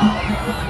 Oh,